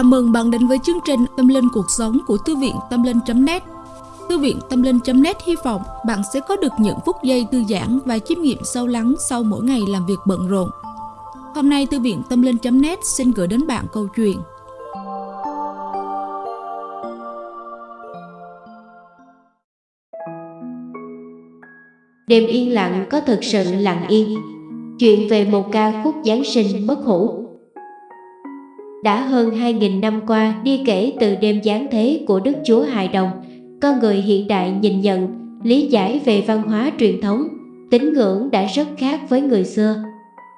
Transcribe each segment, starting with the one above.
Chào mừng bạn đến với chương trình Tâm Linh Cuộc Sống của Thư viện Tâm Linh.net Thư viện Tâm Linh.net hy vọng bạn sẽ có được những phút giây thư giãn và chiêm nghiệm sâu lắng sau mỗi ngày làm việc bận rộn. Hôm nay, Thư viện Tâm Linh.net xin gửi đến bạn câu chuyện. Đêm yên lặng có thực sự lặng yên. Chuyện về một ca khúc Giáng sinh bất hủ đã hơn 2.000 năm qua đi kể từ đêm giáng thế của Đức Chúa Hài Đồng, con người hiện đại nhìn nhận, lý giải về văn hóa truyền thống, tín ngưỡng đã rất khác với người xưa.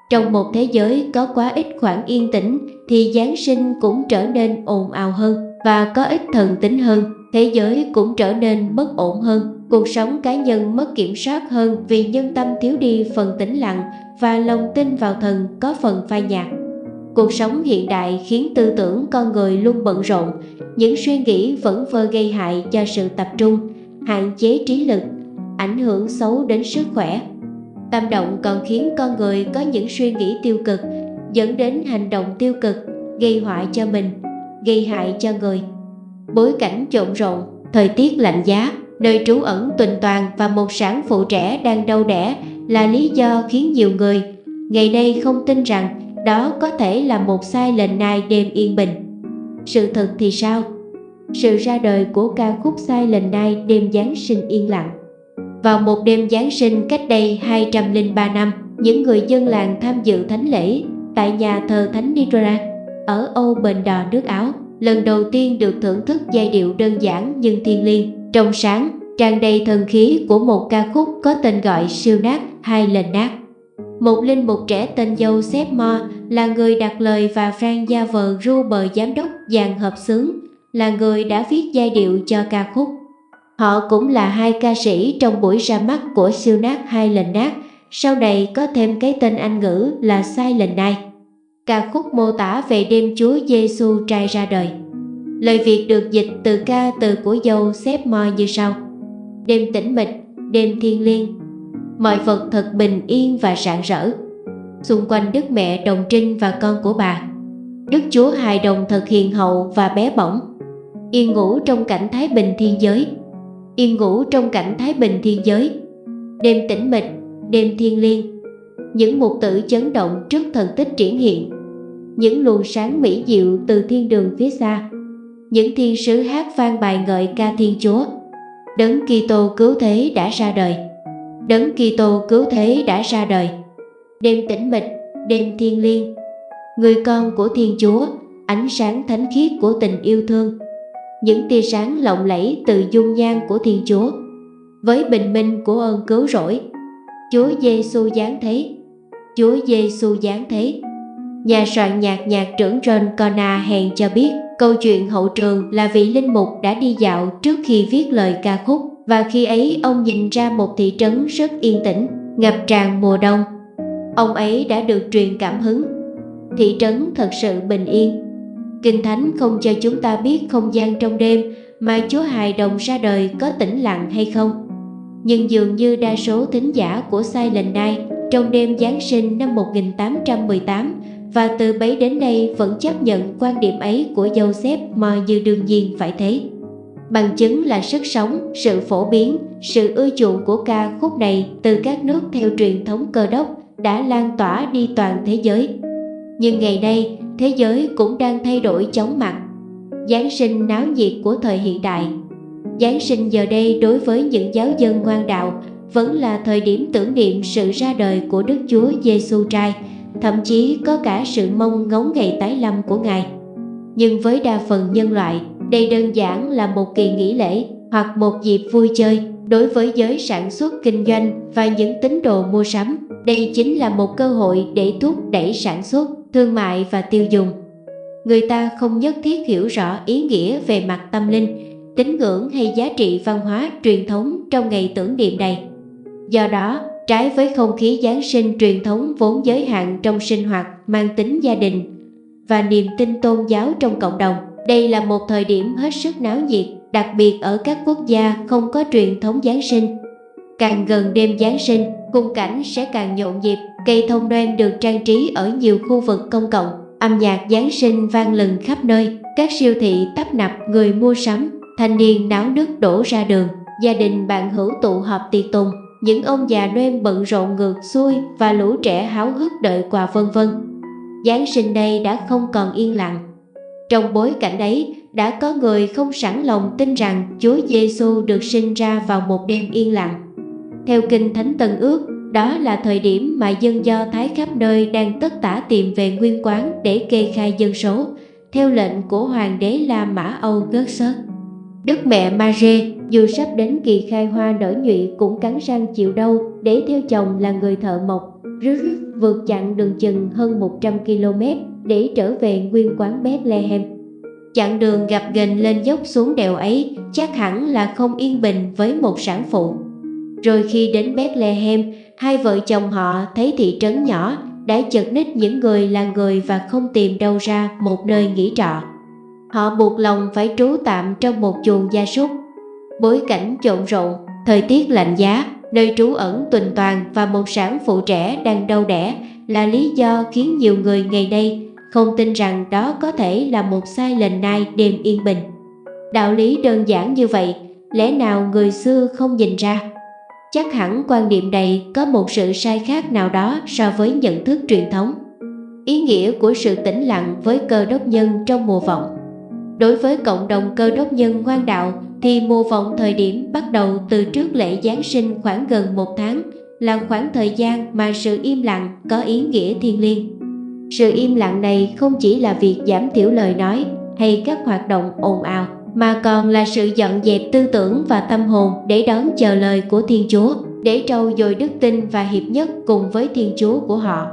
Trong một thế giới có quá ít khoảng yên tĩnh thì Giáng sinh cũng trở nên ồn ào hơn và có ít thần tính hơn, thế giới cũng trở nên bất ổn hơn, cuộc sống cá nhân mất kiểm soát hơn vì nhân tâm thiếu đi phần tĩnh lặng và lòng tin vào thần có phần phai nhạt. Cuộc sống hiện đại khiến tư tưởng con người luôn bận rộn, những suy nghĩ vẫn vơ gây hại cho sự tập trung, hạn chế trí lực, ảnh hưởng xấu đến sức khỏe. Tâm động còn khiến con người có những suy nghĩ tiêu cực, dẫn đến hành động tiêu cực, gây họa cho mình, gây hại cho người. Bối cảnh trộn rộn, thời tiết lạnh giá, nơi trú ẩn tuần toàn và một sản phụ trẻ đang đau đẻ là lý do khiến nhiều người ngày nay không tin rằng đó có thể là một sai lệnh nai đêm yên bình. Sự thật thì sao? Sự ra đời của ca khúc sai lệnh nai đêm Giáng sinh yên lặng. Vào một đêm Giáng sinh cách đây 203 năm, những người dân làng tham dự thánh lễ tại nhà thờ Thánh Nitra ở Âu Bền Đò nước Áo lần đầu tiên được thưởng thức giai điệu đơn giản nhưng thiêng liêng, trong sáng, tràn đầy thần khí của một ca khúc có tên gọi siêu nát hay lần nát. Một linh mục trẻ tên Dâu Joseph Mo là người đặt lời và Frank Gia vợ Ruber giám đốc dàn hợp xướng là người đã viết giai điệu cho ca khúc. Họ cũng là hai ca sĩ trong buổi ra mắt của siêu nát hai lần nát, sau này có thêm cái tên Anh ngữ là Sai lần này. Ca khúc mô tả về đêm Chúa Giêsu trai ra đời. Lời Việt được dịch từ ca từ của dâu xếp mo như sau. Đêm tĩnh mịch, đêm thiên liêng, mọi vật thật bình yên và rạng rỡ. Xung quanh Đức Mẹ Đồng Trinh và con của bà, Đức Chúa hài đồng thật hiền hậu và bé bỏng, yên ngủ trong cảnh thái bình thiên giới, yên ngủ trong cảnh thái bình thiên giới, đêm tĩnh mịch, đêm thiên liêng, những mục tử chấn động trước thần tích triển hiện, những luồng sáng mỹ diệu từ thiên đường phía xa, những thiên sứ hát vang bài ngợi ca Thiên Chúa, Đấng Kitô cứu thế đã ra đời. Đấng Kitô cứu thế đã ra đời. Đêm tĩnh mịch, đêm thiên liêng, người con của Thiên Chúa, ánh sáng thánh khiết của tình yêu thương, những tia sáng lộng lẫy từ dung nhan của Thiên Chúa, với bình minh của ơn cứu rỗi. Chúa Giêsu giáng thế, Chúa Giêsu giáng thế. Nhà soạn nhạc nhạc trưởng John Cona hèn cho biết câu chuyện hậu trường là vị linh mục đã đi dạo trước khi viết lời ca khúc và khi ấy ông nhìn ra một thị trấn rất yên tĩnh, ngập tràn mùa đông. Ông ấy đã được truyền cảm hứng. Thị trấn thật sự bình yên. Kinh Thánh không cho chúng ta biết không gian trong đêm mà Chúa Hài Đồng ra đời có tĩnh lặng hay không. Nhưng dường như đa số thính giả của Silent Night trong đêm Giáng sinh năm 1818 và từ bấy đến nay vẫn chấp nhận quan điểm ấy của Joseph mà như đương nhiên phải thế. Bằng chứng là sức sống, sự phổ biến, sự ưa chuộng của ca khúc này từ các nước theo truyền thống cơ đốc đã lan tỏa đi toàn thế giới. Nhưng ngày nay, thế giới cũng đang thay đổi chóng mặt. Giáng sinh náo nhiệt của thời hiện đại. Giáng sinh giờ đây đối với những giáo dân ngoan đạo vẫn là thời điểm tưởng niệm sự ra đời của Đức Chúa Giêsu trai, thậm chí có cả sự mong ngóng ngày tái lâm của Ngài. Nhưng với đa phần nhân loại, đây đơn giản là một kỳ nghỉ lễ hoặc một dịp vui chơi đối với giới sản xuất kinh doanh và những tín đồ mua sắm. Đây chính là một cơ hội để thúc đẩy sản xuất, thương mại và tiêu dùng. Người ta không nhất thiết hiểu rõ ý nghĩa về mặt tâm linh, tín ngưỡng hay giá trị văn hóa truyền thống trong ngày tưởng niệm này. Do đó, trái với không khí Giáng sinh truyền thống vốn giới hạn trong sinh hoạt mang tính gia đình và niềm tin tôn giáo trong cộng đồng, đây là một thời điểm hết sức náo nhiệt, đặc biệt ở các quốc gia không có truyền thống Giáng sinh. Càng gần đêm Giáng sinh, khung cảnh sẽ càng nhộn nhịp, cây thông Noel được trang trí ở nhiều khu vực công cộng, Âm nhạc Giáng sinh vang lừng khắp nơi, các siêu thị tấp nập người mua sắm, thanh niên náo nức đổ ra đường, gia đình bạn hữu tụ họp tiệc tùng, những ông già Noel bận rộn ngược xuôi và lũ trẻ háo hức đợi quà vân vân. Giáng sinh đây đã không còn yên lặng. Trong bối cảnh ấy, đã có người không sẵn lòng tin rằng Chúa Giêsu được sinh ra vào một đêm yên lặng. Theo Kinh Thánh Tân Ước, đó là thời điểm mà dân Do Thái khắp nơi đang tất tả tìm về nguyên quán để kê khai dân số, theo lệnh của Hoàng đế La Mã Âu Gớt Sớt. Đức mẹ Marie dù sắp đến kỳ khai hoa nở nhụy cũng cắn răng chịu đau để theo chồng là người thợ mộc, rứt vượt chặng đường chừng hơn 100 km để trở về nguyên quán Bethlehem. Chặng đường gặp ghềnh lên dốc xuống đèo ấy chắc hẳn là không yên bình với một sản phụ. Rồi khi đến Bethlehem, hai vợ chồng họ thấy thị trấn nhỏ đã chật ních những người là người và không tìm đâu ra một nơi nghỉ trọ. Họ buộc lòng phải trú tạm trong một chuồng gia súc. Bối cảnh trộn rộn, thời tiết lạnh giá, nơi trú ẩn tuần toàn và một sản phụ trẻ đang đau đẻ là lý do khiến nhiều người ngày nay không tin rằng đó có thể là một sai lệnh nai đêm yên bình. Đạo lý đơn giản như vậy, lẽ nào người xưa không nhìn ra? Chắc hẳn quan điểm này có một sự sai khác nào đó so với nhận thức truyền thống. Ý nghĩa của sự tĩnh lặng với cơ đốc nhân trong mùa vọng Đối với cộng đồng cơ đốc nhân ngoan đạo thì mùa vọng thời điểm bắt đầu từ trước lễ Giáng sinh khoảng gần một tháng là khoảng thời gian mà sự im lặng có ý nghĩa thiêng liêng. Sự im lặng này không chỉ là việc giảm thiểu lời nói hay các hoạt động ồn ào mà còn là sự dọn dẹp tư tưởng và tâm hồn để đón chờ lời của Thiên Chúa, để trau dồi đức tin và hiệp nhất cùng với Thiên Chúa của họ.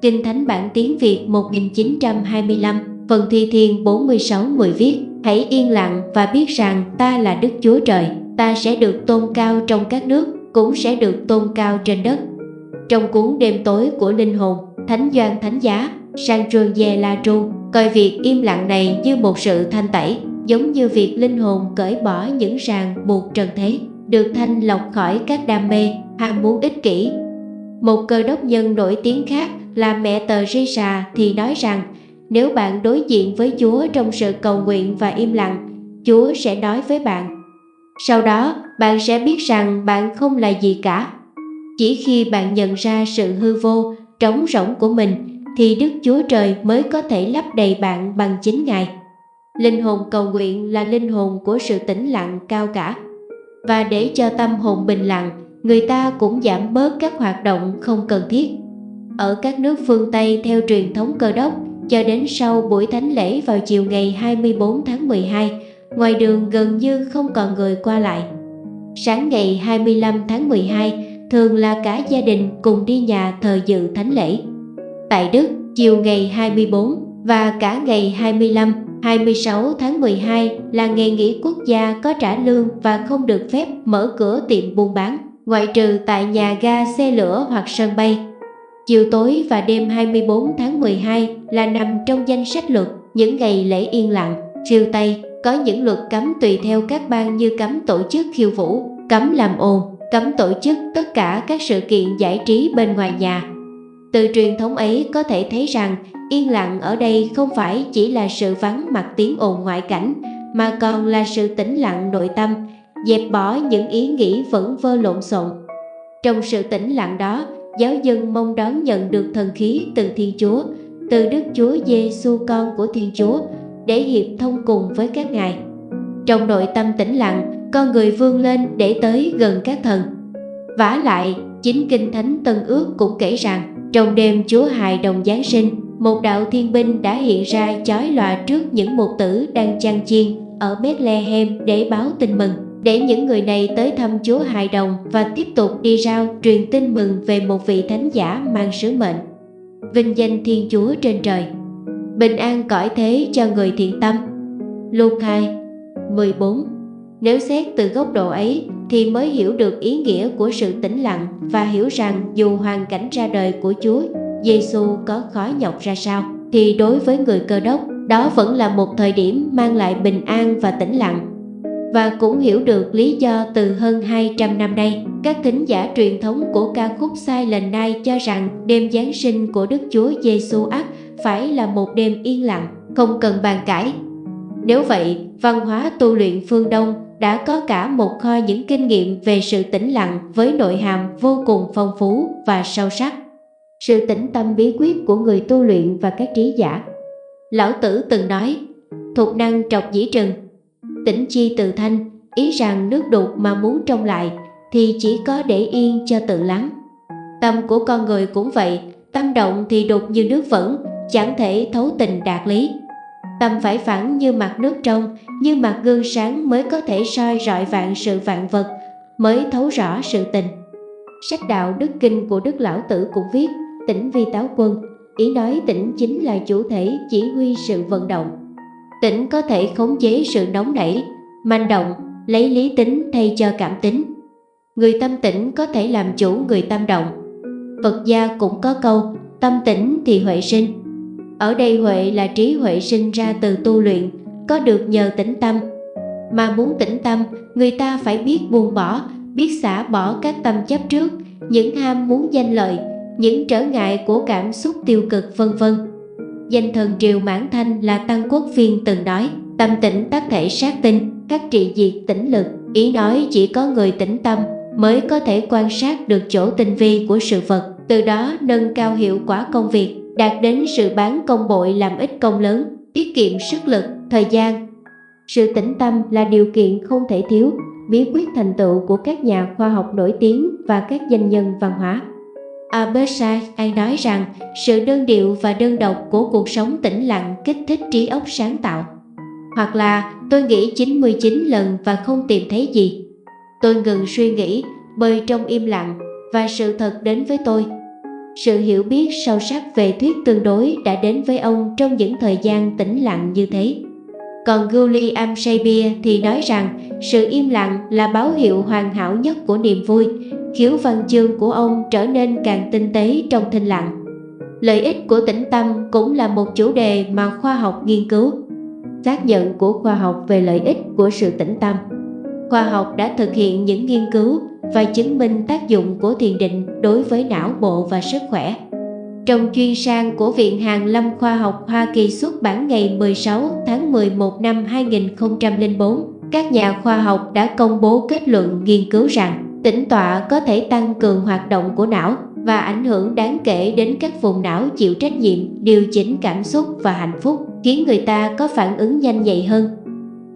Kinh Thánh bản tiếng Việt 1925, phần thi thiên 46-10 viết Hãy yên lặng và biết rằng ta là Đức Chúa Trời, ta sẽ được tôn cao trong các nước, cũng sẽ được tôn cao trên đất. Trong cuốn đêm tối của linh hồn, Thánh Doan Thánh Giá, sang trường Sanjurje La Tru, coi việc im lặng này như một sự thanh tẩy, giống như việc linh hồn cởi bỏ những ràng buộc trần thế, được thanh lọc khỏi các đam mê, ham muốn ích kỷ. Một cơ đốc nhân nổi tiếng khác là mẹ tờ Risa thì nói rằng nếu bạn đối diện với Chúa trong sự cầu nguyện và im lặng, Chúa sẽ nói với bạn. Sau đó, bạn sẽ biết rằng bạn không là gì cả. Chỉ khi bạn nhận ra sự hư vô, trống rỗng của mình, thì Đức Chúa Trời mới có thể lấp đầy bạn bằng chính Ngài. Linh hồn cầu nguyện là linh hồn của sự tĩnh lặng cao cả. Và để cho tâm hồn bình lặng, người ta cũng giảm bớt các hoạt động không cần thiết. Ở các nước phương Tây theo truyền thống cơ đốc, cho đến sau buổi thánh lễ vào chiều ngày 24 tháng 12, ngoài đường gần như không còn người qua lại. Sáng ngày 25 tháng 12, thường là cả gia đình cùng đi nhà thờ dự thánh lễ. Tại Đức, chiều ngày 24 và cả ngày 25, 26 tháng 12 là ngày nghỉ quốc gia có trả lương và không được phép mở cửa tiệm buôn bán, ngoại trừ tại nhà ga xe lửa hoặc sân bay. Chiều tối và đêm 24 tháng 12 là nằm trong danh sách luật những ngày lễ yên lặng, siêu Tây, có những luật cấm tùy theo các bang như cấm tổ chức khiêu vũ, cấm làm ồn, cấm tổ chức tất cả các sự kiện giải trí bên ngoài nhà. Từ truyền thống ấy có thể thấy rằng yên lặng ở đây không phải chỉ là sự vắng mặt tiếng ồn ngoại cảnh, mà còn là sự tĩnh lặng nội tâm, dẹp bỏ những ý nghĩ vẫn vơ lộn xộn. Trong sự tĩnh lặng đó, giáo dân mong đón nhận được thần khí từ Thiên Chúa, từ Đức Chúa Giêsu con của Thiên Chúa để hiệp thông cùng với các ngài. Trong nội tâm tĩnh lặng, con người vươn lên để tới gần các thần. vả lại, chính Kinh Thánh Tân Ước cũng kể rằng, trong đêm Chúa hài đồng Giáng sinh, một đạo thiên binh đã hiện ra chói lòa trước những mục tử đang chăn chiên ở Bethlehem để báo tin mừng để những người này tới thăm Chúa hài đồng và tiếp tục đi rao truyền tin mừng về một vị thánh giả mang sứ mệnh. Vinh danh Thiên Chúa trên trời. Bình an cõi thế cho người thiện tâm. Luke 2 14 nếu xét từ góc độ ấy thì mới hiểu được ý nghĩa của sự tĩnh lặng và hiểu rằng dù hoàn cảnh ra đời của Chúa Giêsu có khó nhọc ra sao thì đối với người cơ đốc đó vẫn là một thời điểm mang lại bình an và tĩnh lặng và cũng hiểu được lý do từ hơn 200 năm nay, các thính giả truyền thống của ca khúc sai lần nay cho rằng đêm Giáng sinh của Đức Chúa Giêsu ắt phải là một đêm yên lặng, không cần bàn cãi. Nếu vậy, văn hóa tu luyện phương Đông đã có cả một kho những kinh nghiệm về sự tĩnh lặng với nội hàm vô cùng phong phú và sâu sắc. Sự tĩnh tâm bí quyết của người tu luyện và các trí giả. Lão Tử từng nói, thuộc năng trọc dĩ trừng, tĩnh chi tự thanh, ý rằng nước đục mà muốn trông lại thì chỉ có để yên cho tự lắng. Tâm của con người cũng vậy, tâm động thì đục như nước vẫn, chẳng thể thấu tình đạt lý. Tâm phải phẳng như mặt nước trong, như mặt gương sáng mới có thể soi rọi vạn sự vạn vật, mới thấu rõ sự tình. Sách đạo Đức Kinh của Đức Lão Tử cũng viết, tỉnh vi táo quân, ý nói tỉnh chính là chủ thể chỉ huy sự vận động. Tỉnh có thể khống chế sự nóng nảy, manh động, lấy lý tính thay cho cảm tính. Người tâm tĩnh có thể làm chủ người tâm động. Phật gia cũng có câu, tâm tĩnh thì huệ sinh. Ở đây huệ là trí huệ sinh ra từ tu luyện, có được nhờ tĩnh tâm. Mà muốn tĩnh tâm, người ta phải biết buông bỏ, biết xả bỏ các tâm chấp trước, những ham muốn danh lợi, những trở ngại của cảm xúc tiêu cực vân vân. Danh thần Triều Mãn Thanh là Tăng Quốc Phiên từng nói, tâm tĩnh tác thể sát tinh, các trị diệt tĩnh lực. Ý nói chỉ có người tĩnh tâm mới có thể quan sát được chỗ tinh vi của sự vật, từ đó nâng cao hiệu quả công việc, đạt đến sự bán công bội làm ít công lớn, tiết kiệm sức lực, thời gian. Sự tĩnh tâm là điều kiện không thể thiếu, bí quyết thành tựu của các nhà khoa học nổi tiếng và các danh nhân văn hóa. Albert Einstein nói rằng sự đơn điệu và đơn độc của cuộc sống tĩnh lặng kích thích trí óc sáng tạo. Hoặc là tôi nghĩ 99 lần và không tìm thấy gì. Tôi ngừng suy nghĩ, bơi trong im lặng và sự thật đến với tôi. Sự hiểu biết sâu sắc về thuyết tương đối đã đến với ông trong những thời gian tĩnh lặng như thế. Còn William Shakespeare thì nói rằng sự im lặng là báo hiệu hoàn hảo nhất của niềm vui, khiếu văn chương của ông trở nên càng tinh tế trong thinh lặng. Lợi ích của tĩnh tâm cũng là một chủ đề mà khoa học nghiên cứu. Xác nhận của khoa học về lợi ích của sự tĩnh tâm. Khoa học đã thực hiện những nghiên cứu và chứng minh tác dụng của thiền định đối với não bộ và sức khỏe. Trong chuyên sang của Viện Hàn Lâm Khoa học Hoa Kỳ xuất bản ngày 16 tháng 11 năm 2004, các nhà khoa học đã công bố kết luận nghiên cứu rằng tĩnh tọa có thể tăng cường hoạt động của não và ảnh hưởng đáng kể đến các vùng não chịu trách nhiệm, điều chỉnh cảm xúc và hạnh phúc, khiến người ta có phản ứng nhanh nhạy hơn.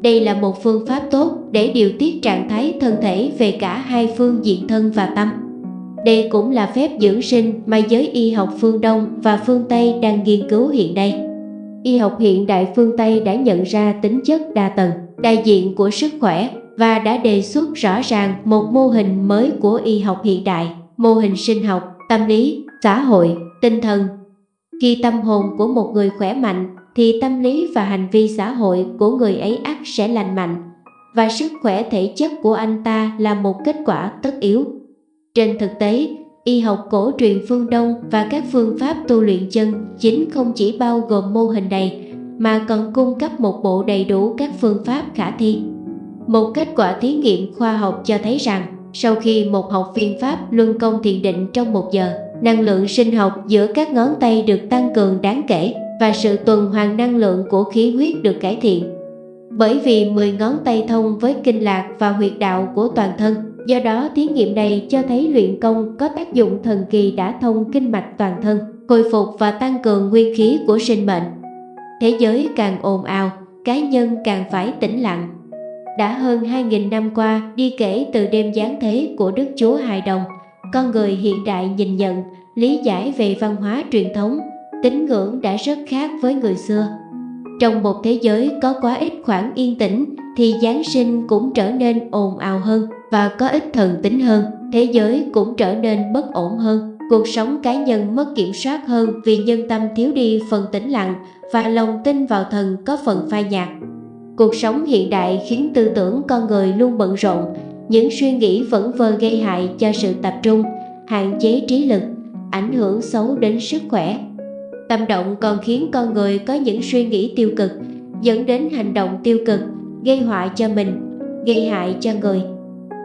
Đây là một phương pháp tốt để điều tiết trạng thái thân thể về cả hai phương diện thân và tâm. Đây cũng là phép dưỡng sinh mà giới y học phương Đông và phương Tây đang nghiên cứu hiện nay. Y học hiện đại phương Tây đã nhận ra tính chất đa tầng, đại diện của sức khỏe và đã đề xuất rõ ràng một mô hình mới của y học hiện đại, mô hình sinh học, tâm lý, xã hội, tinh thần. Khi tâm hồn của một người khỏe mạnh thì tâm lý và hành vi xã hội của người ấy ắt sẽ lành mạnh và sức khỏe thể chất của anh ta là một kết quả tất yếu. Trên thực tế, y học cổ truyền phương Đông và các phương pháp tu luyện chân chính không chỉ bao gồm mô hình này mà còn cung cấp một bộ đầy đủ các phương pháp khả thi. Một kết quả thí nghiệm khoa học cho thấy rằng sau khi một học viên Pháp luân công thiền định trong một giờ, năng lượng sinh học giữa các ngón tay được tăng cường đáng kể và sự tuần hoàn năng lượng của khí huyết được cải thiện. Bởi vì 10 ngón tay thông với kinh lạc và huyệt đạo của toàn thân, do đó thí nghiệm này cho thấy luyện công có tác dụng thần kỳ đã thông kinh mạch toàn thân, hồi phục và tăng cường nguyên khí của sinh mệnh. Thế giới càng ồn ào, cá nhân càng phải tĩnh lặng. Đã hơn 2.000 năm qua đi kể từ đêm giáng thế của Đức Chúa Hài Đồng, con người hiện đại nhìn nhận, lý giải về văn hóa truyền thống tín ngưỡng đã rất khác với người xưa. Trong một thế giới có quá ít khoảng yên tĩnh thì Giáng sinh cũng trở nên ồn ào hơn và có ít thần tính hơn, thế giới cũng trở nên bất ổn hơn. Cuộc sống cá nhân mất kiểm soát hơn vì nhân tâm thiếu đi phần tĩnh lặng và lòng tin vào thần có phần phai nhạt. Cuộc sống hiện đại khiến tư tưởng con người luôn bận rộn, những suy nghĩ vẫn vơ gây hại cho sự tập trung, hạn chế trí lực, ảnh hưởng xấu đến sức khỏe Tâm động còn khiến con người có những suy nghĩ tiêu cực, dẫn đến hành động tiêu cực, gây họa cho mình, gây hại cho người.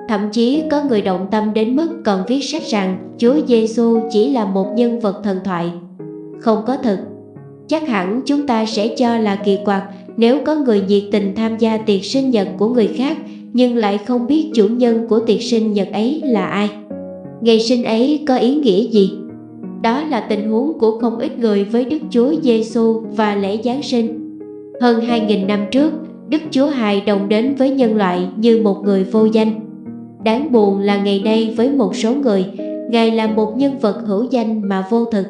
Thậm chí có người động tâm đến mức còn viết sách rằng Chúa Giêsu chỉ là một nhân vật thần thoại, không có thực. chắc hẳn chúng ta sẽ cho là kỳ quặc nếu có người nhiệt tình tham gia tiệc sinh nhật của người khác nhưng lại không biết chủ nhân của tiệc sinh nhật ấy là ai. Ngày sinh ấy có ý nghĩa gì? Đó là tình huống của không ít người với Đức Chúa Giêsu và lễ Giáng sinh. Hơn 2.000 năm trước, Đức Chúa Hài đồng đến với nhân loại như một người vô danh. Đáng buồn là ngày nay với một số người, Ngài là một nhân vật hữu danh mà vô thực.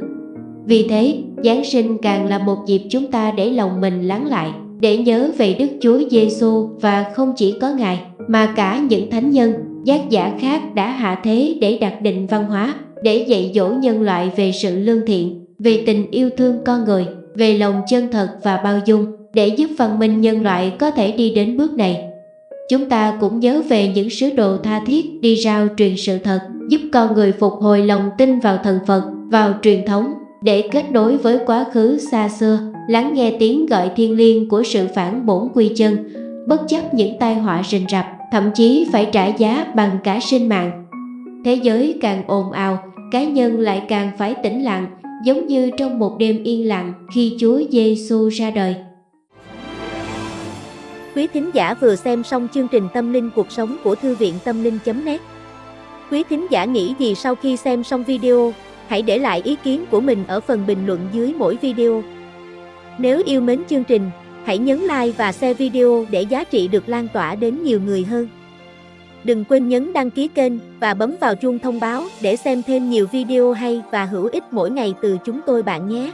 Vì thế, Giáng sinh càng là một dịp chúng ta để lòng mình lắng lại, để nhớ về Đức Chúa Giêsu và không chỉ có Ngài, mà cả những thánh nhân, giác giả khác đã hạ thế để đặt định văn hóa, để dạy dỗ nhân loại về sự lương thiện, về tình yêu thương con người, về lòng chân thật và bao dung, để giúp văn minh nhân loại có thể đi đến bước này. Chúng ta cũng nhớ về những sứ đồ tha thiết đi rao truyền sự thật, giúp con người phục hồi lòng tin vào thần Phật, vào truyền thống, để kết nối với quá khứ xa xưa, lắng nghe tiếng gọi thiên liêng của sự phản bổn quy chân, bất chấp những tai họa rình rập, thậm chí phải trả giá bằng cả sinh mạng. Thế giới càng ồn ào, cá nhân lại càng phải tĩnh lặng, giống như trong một đêm yên lặng khi Chúa Giêsu ra đời. Quý thính giả vừa xem xong chương trình Tâm linh cuộc sống của Thư viện Tâm linh.net Quý thính giả nghĩ gì sau khi xem xong video, hãy để lại ý kiến của mình ở phần bình luận dưới mỗi video. Nếu yêu mến chương trình, hãy nhấn like và share video để giá trị được lan tỏa đến nhiều người hơn. Đừng quên nhấn đăng ký kênh và bấm vào chuông thông báo để xem thêm nhiều video hay và hữu ích mỗi ngày từ chúng tôi bạn nhé.